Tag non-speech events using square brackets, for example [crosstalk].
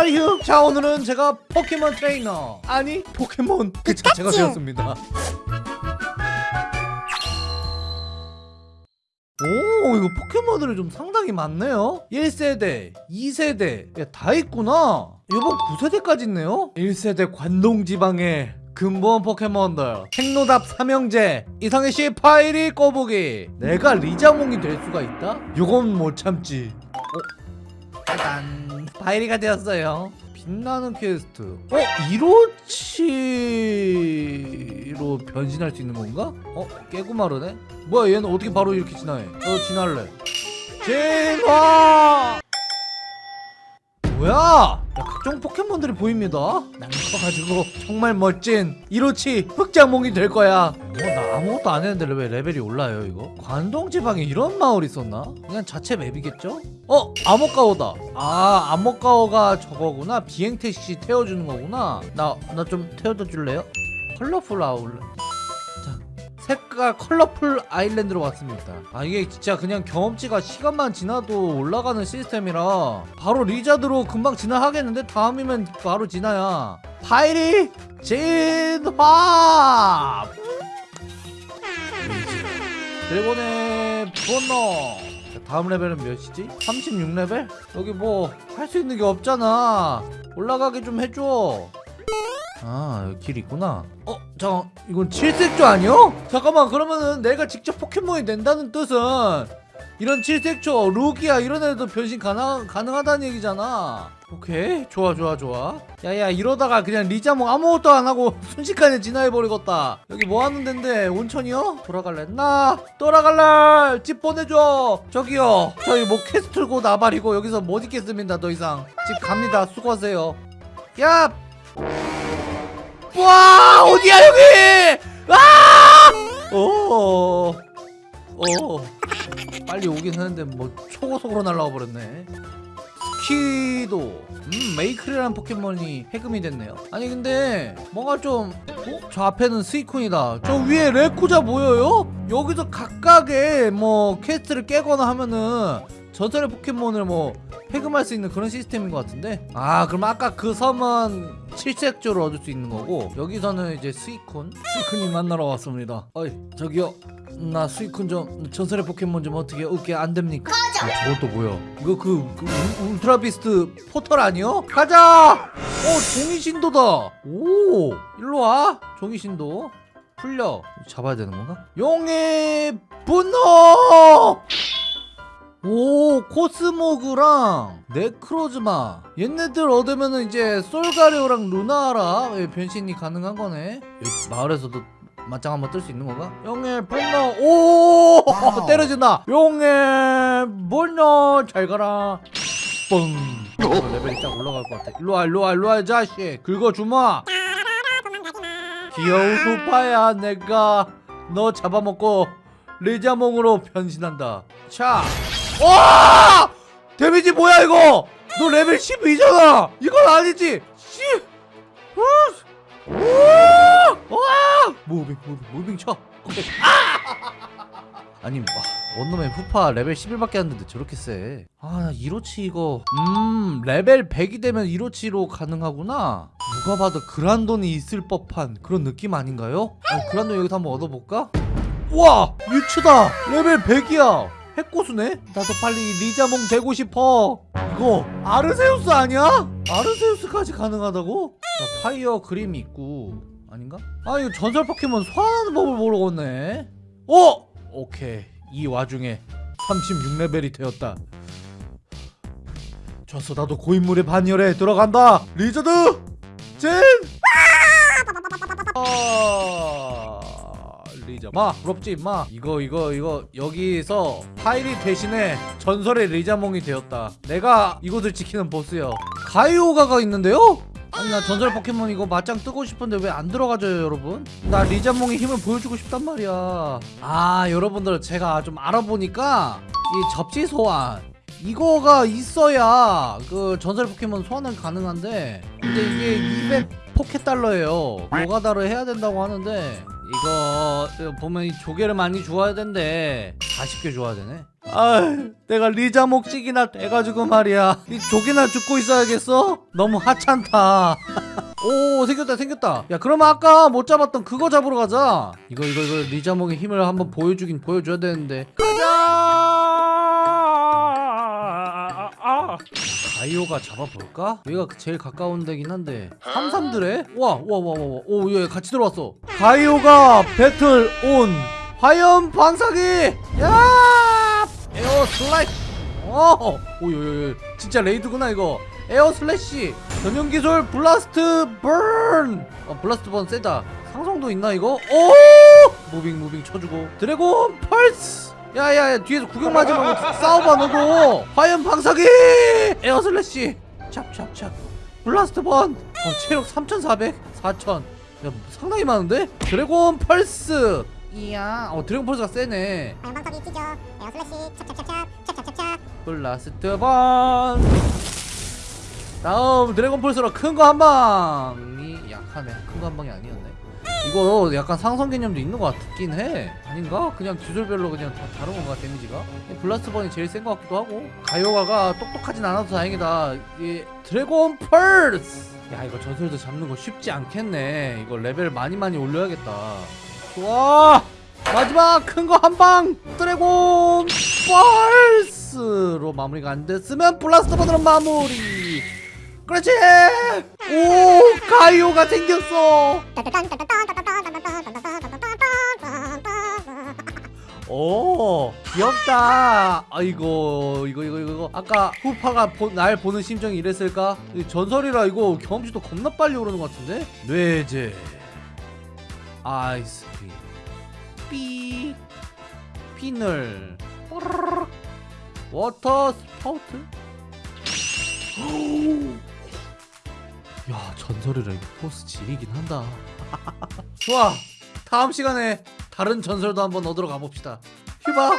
하이휴. 자 오늘은 제가 포켓몬 트레이너. 아니 포켓몬. 그 자체가 되었습니다. 오 이거 포켓몬들이 좀 상당히 많네요. 1세대 2세대. 야, 다 있구나. 요번 9세대까지 있네요? 1세대 관동지방의 근본 포켓몬들. 핵노답 삼형제 이상해씨 파이리 꼬부기. 내가 리자몽이 될 수가 있다? 요건 못 참지. 어? 짜잔 파이리가 되었어요 빛나는 퀘스트 어? 이로치로 변신할 수 있는 건가? 어? 개구마르네? 뭐야 얘는 어떻게 바로 이렇게 진화해 어 진화할래 진화 각종 포켓몬들이 보입니다. 난 커가지고 정말 멋진 이로치 흑자몽이 될 거야. 어나 아무것도 안 했는데 왜 레벨이 올라요 이거? 관동지방에 이런 마을이 있었나? 그냥 자체 map이겠죠? 어 아머까오다. 아 아머까오가 저거구나. 비행택시 태워주는 거구나. 나 나 좀 태워다 줄래요? 컬러풀 아울렛. 자 색깔 컬러풀 아일랜드로 왔습니다. 아 이게 진짜 그냥 경험치가 시간만 지나도 올라가는 시스템이라 바로 리자드로 금방 진화하겠는데 다음이면 바로 진화야. 파이리 진화 드래곤의 분노 자, 다음 레벨은 몇이지? 36레벨? 여기 뭐 할 수 있는 게 없잖아. 올라가게 좀 해줘 아 길 있구나 어? 잠깐 이건 칠색조 아니요? 잠깐만 그러면은 내가 직접 포켓몬이 된다는 뜻은 이런 칠색조, 루기아 이런 애도 변신 가능, 가능하다는 얘기잖아 오케이 좋아 좋아 좋아 야 야 이러다가 그냥 리자몽 아무것도 안 하고 [laughs] 순식간에 진화해버리겠다 여기 뭐 하는 덴데 온천이요? 돌아갈래? 나 돌아갈래 집 보내줘 저기요 저희 뭐 quest고 나발이고 여기서 못 있겠습니다 더 이상 집 갑니다 수고하세요 야 와 어디야 여기 아! 오, 오, 빨리 오긴 하는데 뭐 초고속으로 날라와 버렸네. 스키도, 음 메이클이라는 포켓몬이 해금이 됐네요. 아니 근데 뭔가 좀, 어? 저 앞에는 스이쿤이다. 저 위에 레쿠쟈 보여요? 여기서 각각의 뭐 quest를 깨거나 하면은 전설의 포켓몬을 뭐 해금할 수 있는 그런 시스템인 것 같은데 아 그럼 아까 그 섬은 칠색조를 얻을 수 있는 거고 여기서는 이제 스이쿤 스이쿤이 만나러 왔습니다 어이 저기요 나 스이쿤 좀 전설의 포켓몬 좀 어떻게 얻게 안 됩니까? 아, 저건 또 뭐야 이거 그, 그 울- 울트라 비스트 포털 아니요? 가자! 어 종이신도다 오 일로와 종이신도 풀려 잡아야 되는 건가? 용의 분노! 오 코스모그랑 네크로즈마. 얘네들 얻으면은 이제 솔가리오랑 루나라. 예, 변신이 가능한 거네. 여기 마을에서도 맞짱 한번 뜰 수 있는 건가? 용의 분노 오 [laughs] 때려준다. 용의 분노 잘 가라. 뻥. 어, 레벨이 쫙 올라갈 것 같아. 일로와 일로와 일로와 이 자식. 긁어주마. 귀여운 후파야 내가. 너 잡아먹고 리자몽으로 변신한다. 자 와! 데미지 뭐야 이거? 너 레벨 12잖아. 이건 아니지. 10. 우! 우! 와! moving moving moving 쳐. 오케이. 아! 아니 와, 뭔 놈의 후파 레벨 11밖에 안 됐는데 저렇게 세. 아 이로치 이거 음 레벨 100이 되면 이로치로 가능하구나. 누가 봐도 그란돈이 있을 법한 그런 느낌 아닌가요? 아, 그란돈 여기서 한번 얻어볼까? 와 뮤츠다 레벨 100이야 핵고수네? 나도 빨리 리자몽 되고 싶어 이거 아르세우스 아니야? 아르세우스까지 가능하다고? 자, 파이어 그림이 있고 아닌가? 아 이거 전설 포켓몬 소환하는 법을 모르겠네 어? 오케이 이 와중에 36레벨이 되었다 좋았어 나도 고인물의 반열에 들어간다 리저드 젠 아, 리자 마 부럽지 마. 이거 이거 이거 여기서 파이리 대신에 전설의 리자몽이 되었다. 내가 이곳을 지키는 보스요 가이오가가 있는데요? 아니 나 전설 포켓몬 이거 맞짱 뜨고 싶은데 왜 안 들어가져요 여러분? 나 리자몽의 힘을 보여주고 싶단 말이야. 아 여러분들 제가 좀 알아보니까 이 접시 소환 이거가 있어야 그 전설 포켓몬 소환은 가능한데 근데 이게 200 포켓 달러예요. 노가다를 해야 된다고 하는데 이거 보면 이 조개를 많이 주워야 된대. 40개 주워야 되네. 아 내가 리자몽씩이나 돼가지고 말이야. 이 조개나 줍고 있어야겠어? 너무 하찮다. [laughs] 오 생겼다 생겼다. 야 그러면 아까 못 잡았던 그거 잡으러 가자. 이거 이거 이거 리자몽의 힘을 한번 보여주긴 보여줘야 되는데. 가자 가이오가 잡아볼까? 여기가 제일 가까운 데긴 한데. 삼삼드래? 와 와 와 와 오얘 같이 들어왔어. 가이오가 battle on 화염 방사기! 야! air slice 어! 오요요요. 진짜 raid구나 이거. air slash! 전용 기술 blast burn! 어, blast burn 세다. 상성도 있나 이거? 오! moving moving 쳐주고. dragon pulse 야야야 뒤에서 구경하지 말고 싸워봐 너도 화염 방사기! Air Slash 찹찹찹. Blast Burn. 어, 체력 3400 4000 야 상당히 많은데? Dragon Pulse. 이야. 어 Dragon Pulse가 세네. 방방석이 찢어. Air Slash 찹찹찹찹. 찹찹찹찹. Blast Burn. 다음 Dragon Pulse로 큰 거 한 방이 약하네. 큰 거 한 방이 아니었네 이거 약간 상성 개념도 있는 것 같긴 해. 아닌가? 그냥 기술별로 그냥 다 다른 건가 데미지가? Blast Burn이 제일 센 것 같기도 하고. 가이오가가 똑똑하진 않아서 다행이다. 이 Dragon Pulse! 야 이거 전설도 잡는 거 쉽지 않겠네. 이거 레벨 많이 많이 올려야겠다. 좋아! 마지막 큰 거 한 방! Dragon Pulse로 마무리가 안 됐으면 Blast Burn으로 마무리 그렇지. 오 가이오가 생겼어. 오 귀엽다. 아이고 이거 이거 이거 아까 후파가 보- 날 보는 심정이 이랬을까? 이 전설이라 이거 경험치도 겁나 빨리 오르는 것 같은데? 뇌제. 아이스크림 삐 뽀르르륵. Water Spout 야 전설이라 이거 포스 지리긴 한다. [laughs] 좋아. 다음 시간에 다른 전설도 한번 얻으러 가봅시다. 휴바